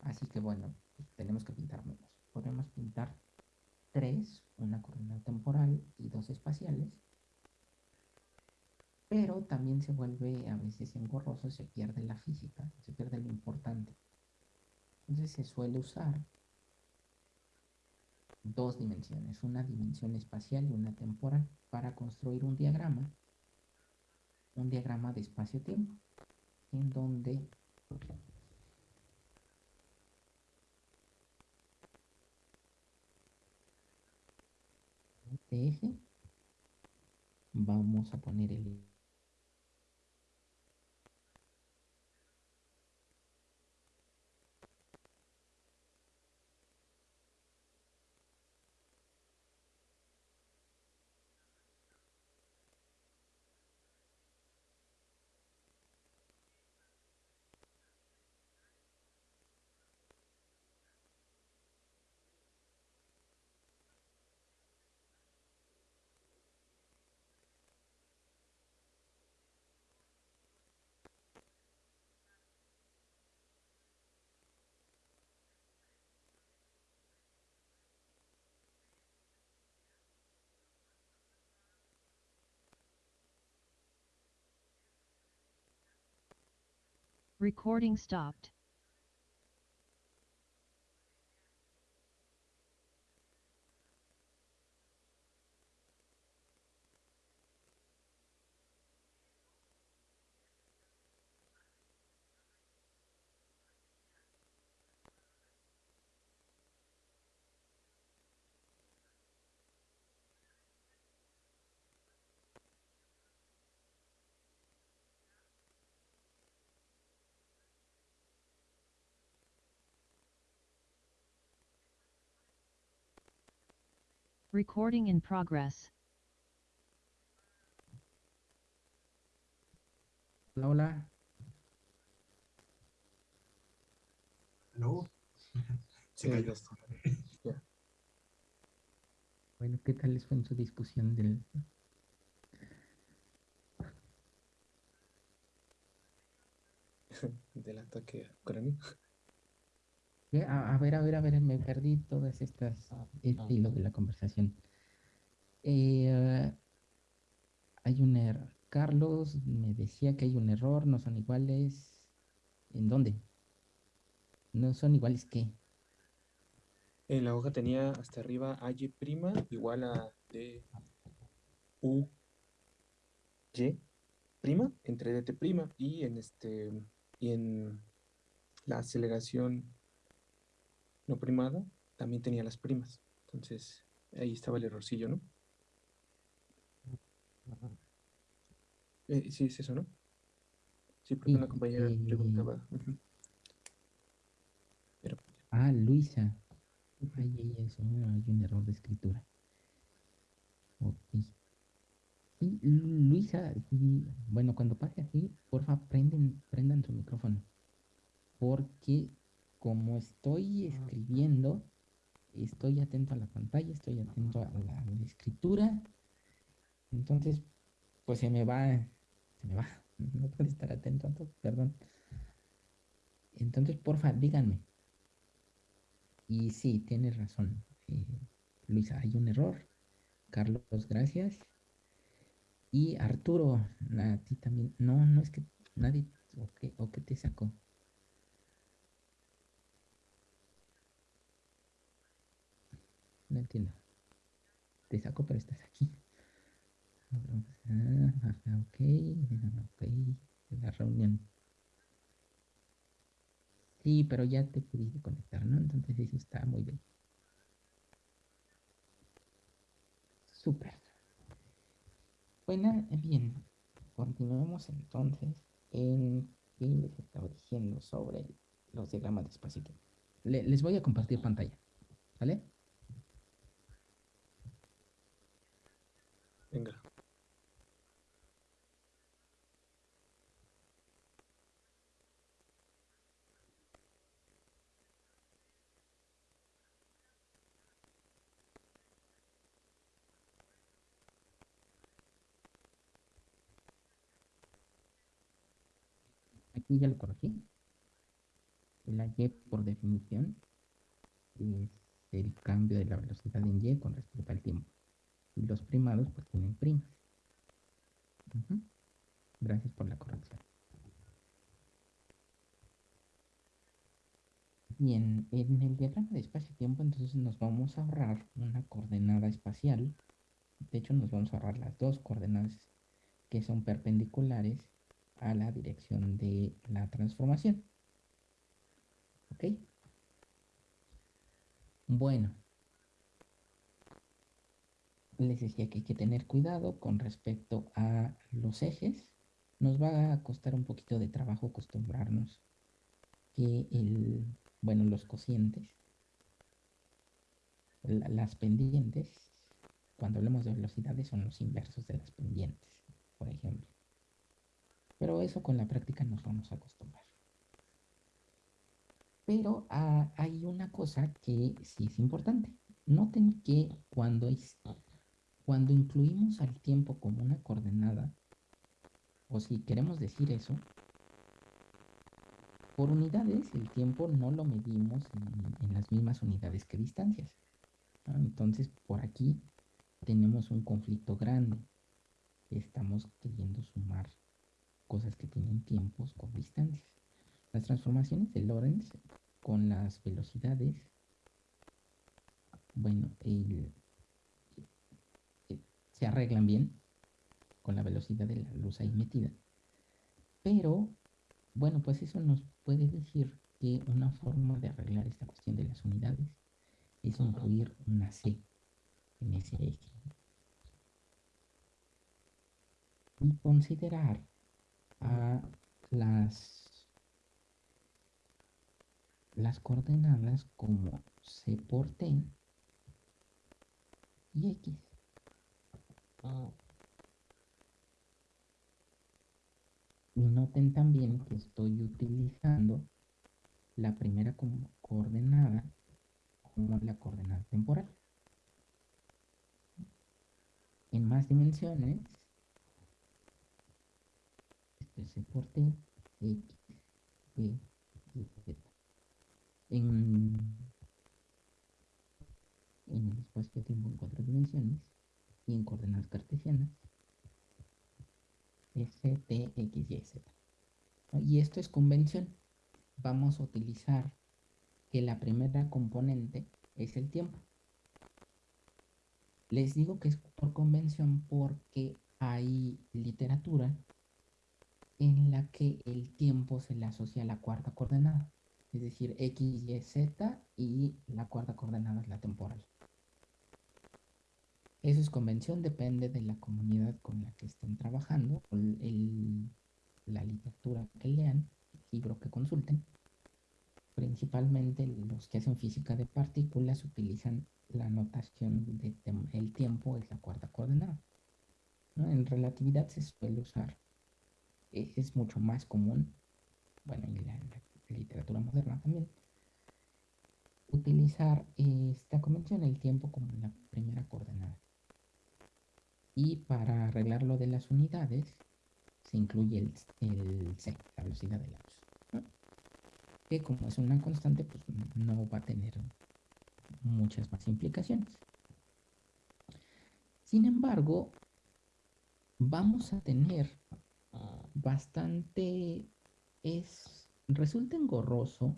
así que bueno, tenemos que pintar menos. Podemos pintar tres, una coordenada temporal y dos espaciales, pero también se vuelve a veces engorroso, se pierde la física, se pierde lo importante. Entonces se suele usar dos dimensiones, una dimensión espacial y una temporal, para construir un diagrama, un diagrama de espacio-tiempo, en donde este eje vamos a poner el Recording stopped. Recording in progress. Hola, hola. ¿Aló? Se cayó. ya Bueno, ¿qué tal les fue en su discusión del... Del ataque a Ucrania. A, ver, a ver, a ver, me perdí todas estas, este hilo de la conversación. Eh, hay un error. Carlos me decía que hay un error, no son iguales. ¿En dónde? No son iguales qué. En la hoja tenía hasta arriba AY igual a D U Y prima entre DT prima y en este y en la aceleración no primada también tenía las primas. Entonces ahí estaba el errorcillo, ¿no? Eh, sí, es eso, ¿no? Sí, porque Sí, una compañera eh, preguntaba. Pero Ah, Luisa. ujú. Ay, ay, eso, hay un error de escritura. Ok. Lu- Luisa, bueno, cuando pase así, porfa, prenden, prendan su micrófono. Porque como estoy escribiendo, estoy atento a la pantalla, estoy atento a la, a la escritura. Entonces, pues se me va, se me va. No puedo estar atento a todo, perdón. Entonces, porfa, díganme. Y sí, tienes razón. eh, Luisa, hay un error. Carlos, gracias. Y Arturo, a ti también. No, no es que nadie. ¿O qué, o qué te sacó? Entiendo. Te saco, pero estás aquí. Ah, ajá, ok, ok. La reunión. Sí, pero ya te pudiste conectar, ¿no? Entonces eso está muy bien. Súper. Bueno, bien. Continuemos entonces en qué les estaba diciendo sobre los diagramas de espacio. Le- les voy a compartir pantalla. ¿Vale? Venga. Aquí ya lo corregí. La y por definición es el cambio de la velocidad en y con respecto al tiempo. Y los primados pues tienen primas. Gracias por la corrección. Bien, en el diagrama de espacio-tiempo entonces nos vamos a ahorrar una coordenada espacial. De hecho nos vamos a ahorrar las dos coordenadas que son perpendiculares a la dirección de la transformación. ¿Ok? Bueno. Les decía que hay que tener cuidado con respecto a los ejes. Nos va a costar un poquito de trabajo acostumbrarnos que el, bueno, los cocientes, la- las pendientes, cuando hablamos de velocidades son los inversos de las pendientes, por ejemplo. Pero eso con la práctica nos vamos a acostumbrar. Pero ah, hay una cosa que sí es importante. Noten que cuando, es- cuando incluimos al tiempo como una coordenada, o si queremos decir eso, por unidades el tiempo no lo medimos en, las mismas unidades que distancias. Entonces por aquí tenemos un conflicto grande. Estamos queriendo sumar cosas que tienen tiempos con distancias. Las transformaciones de Lorentz con las velocidades, bueno, el- se arreglan bien con la velocidad de la luz ahí metida. Pero, bueno, pues eso nos puede decir que una forma de arreglar esta cuestión de las unidades es incluir una C en ese eje. Y considerar a las, las coordenadas como C por T y X. Y noten también que estoy utilizando la primera coordenada como la coordenada temporal. En más dimensiones, esto es C por T, X, Y y Z. En, en el espacio-tiempo en cuatro dimensiones y en coordenadas cartesianas, S, T, X, Y, Z. Y esto es convención. Vamos a utilizar que la primera componente es el tiempo. Les digo que es por convención porque hay literatura en la que el tiempo se le asocia a la cuarta coordenada. Es decir, X, Y, Z y la cuarta coordenada es la temporal. Eso es convención, depende de la comunidad con la que estén trabajando, el- la literatura que lean, el libro que consulten. Principalmente los que hacen física de partículas utilizan la notación de tiempo es la cuarta coordenada. En relatividad se suele usar, e- es mucho más común, bueno, en la literatura moderna también, utilizar esta convención, el tiempo como la primera coordenada. Y para arreglar lo de las unidades, se incluye el, c, la velocidad de la luz. Que como es una constante, pues no va a tener muchas más implicaciones. Sin embargo, vamos a tener bastante, es, resulta engorroso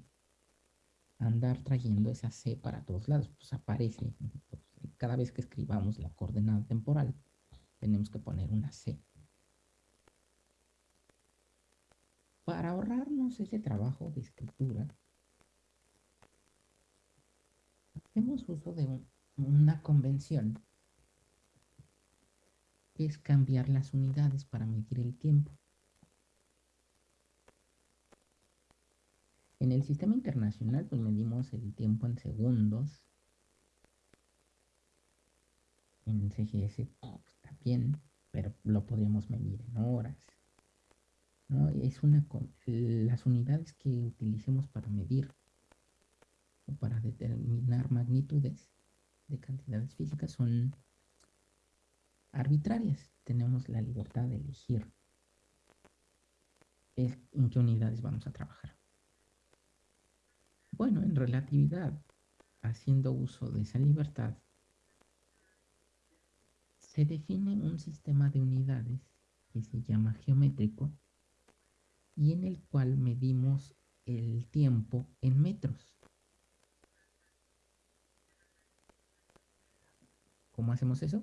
andar trayendo esa C para todos lados, pues aparece, cada vez que escribamos la coordenada temporal, tenemos que poner una C. Para ahorrarnos ese trabajo de escritura, hacemos uso de un- una convención que es cambiar las unidades para medir el tiempo. En el sistema internacional, pues medimos el tiempo en segundos. En CGS pero lo podríamos medir en horas. ¿no? Es una las unidades que utilicemos para medir o para determinar magnitudes de cantidades físicas son arbitrarias. Tenemos la libertad de elegir en qué unidades vamos a trabajar. Bueno, en relatividad, haciendo uso de esa libertad, se define un sistema de unidades que se llama geométrico y en el cual medimos el tiempo en metros. ¿Cómo hacemos eso?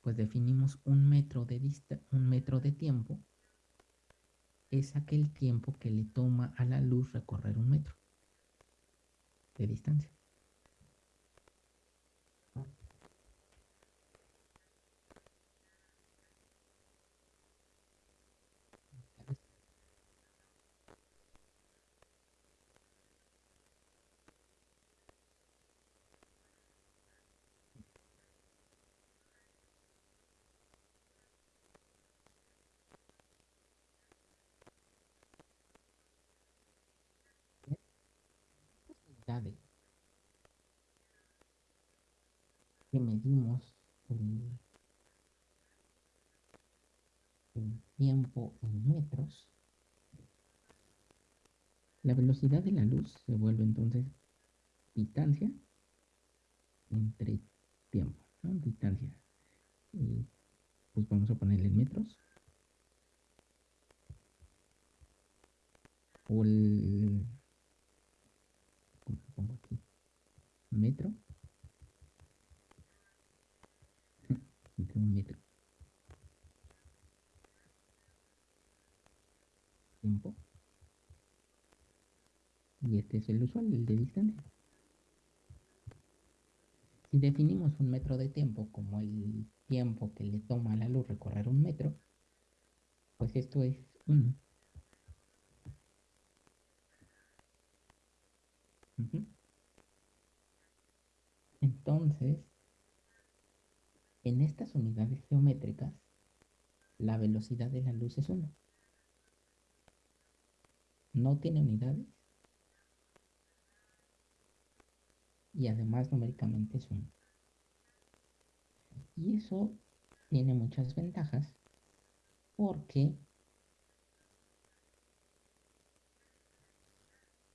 Pues definimos un metro de dista un metro de tiempo es aquel tiempo que le toma a la luz recorrer un metro de distancia. unidades que medimos el, tiempo en metros, la velocidad de la luz se vuelve entonces distancia entre tiempo. Distancia. Y, pues vamos a ponerle metros. O el. Metro. Entre un metro. Tiempo. Y este es el usual, el de distancia. Si definimos un metro de tiempo como el tiempo que le toma a la luz recorrer un metro, pues esto es 1. Ujú. Entonces, en estas unidades geométricas, la velocidad de la luz es 1. No tiene unidades. Y además numéricamente es 1. Y eso tiene muchas ventajas porque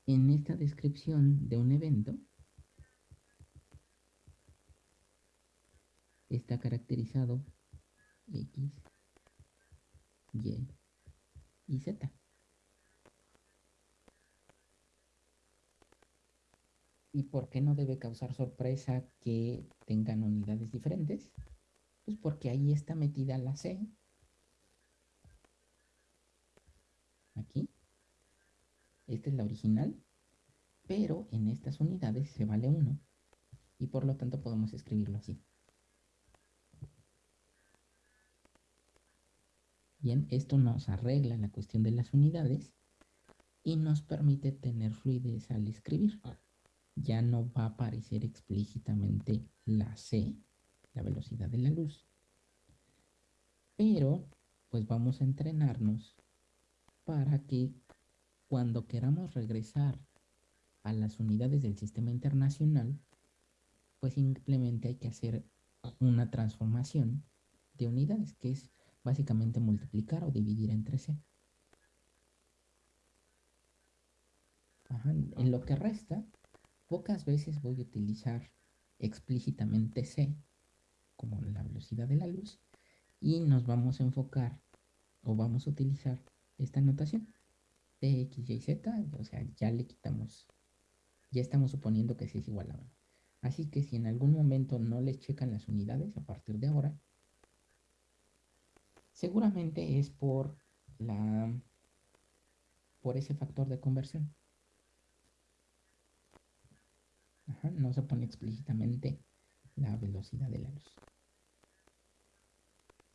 en esta descripción de un evento está caracterizado X, Y y Z. ¿Y por qué no debe causar sorpresa que tengan unidades diferentes? Pues porque ahí está metida la C. Aquí. Esta es la original. Pero en estas unidades se vale 1. Y por lo tanto podemos escribirlo así. Bien, esto nos arregla la cuestión de las unidades y nos permite tener fluidez al escribir. Ya no va a aparecer explícitamente la C, la velocidad de la luz. Pero, pues vamos a entrenarnos para que cuando queramos regresar a las unidades del sistema internacional, pues simplemente hay que hacer una transformación de unidades, que es básicamente multiplicar o dividir entre. Ajá, En lo que resta, pocas veces voy a utilizar explícitamente C como la velocidad de la luz y nos vamos a enfocar o vamos a utilizar esta notación de X, Y, Z, o sea, ya le quitamos, ya estamos suponiendo que C es igual a 1. Así que si en algún momento no les checan las unidades a partir de ahora, seguramente es por la por ese factor de conversión. No se pone explícitamente la velocidad de la luz.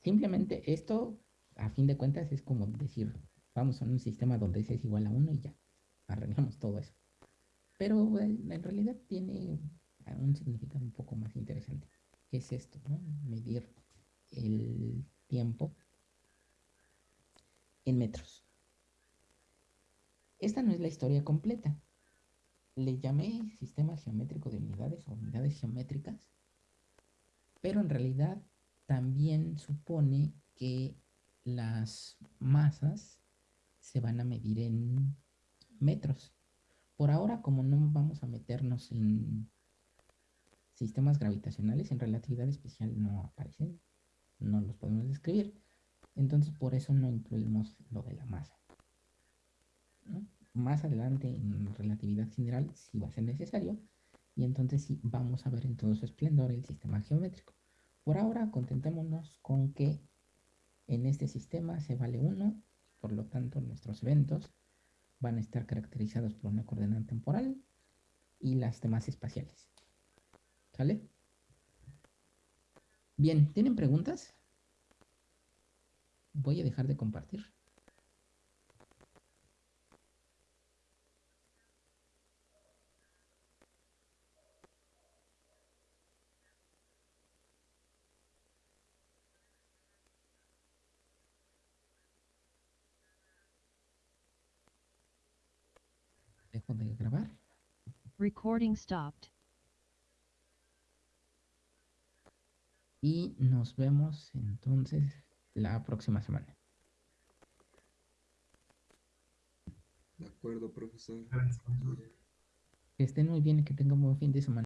Simplemente esto, a fin de cuentas, es como decir, vamos a un sistema donde S es igual a 1 y ya, arreglamos todo eso. Pero en realidad tiene un significado un poco más interesante. ¿Qué es esto? no? Medir el tiempo en metros. Esta no es la historia completa. Le llamé sistema geométrico de unidades o unidades geométricas, pero en realidad también supone que las masas se van a medir en metros. Por ahora, como no vamos a meternos en sistemas gravitacionales, en relatividad especial no aparecen, no los podemos describir. Entonces, por eso no incluimos lo de la masa. Más adelante, en relatividad general, sí va a ser necesario. Y entonces sí vamos a ver en todo su esplendor el sistema geométrico. Por ahora, contentémonos con que en este sistema se vale 1, por lo tanto nuestros eventos van a estar caracterizados por una coordenada temporal y las demás espaciales. ¿Sale? Bien, ¿tienen preguntas? Voy a dejar de compartir. Dejo de grabar. Recording stopped. Y nos vemos entonces la próxima semana. De acuerdo, profesor. Gracias, profesor. Que estén muy bien y que tengan un buen fin de semana.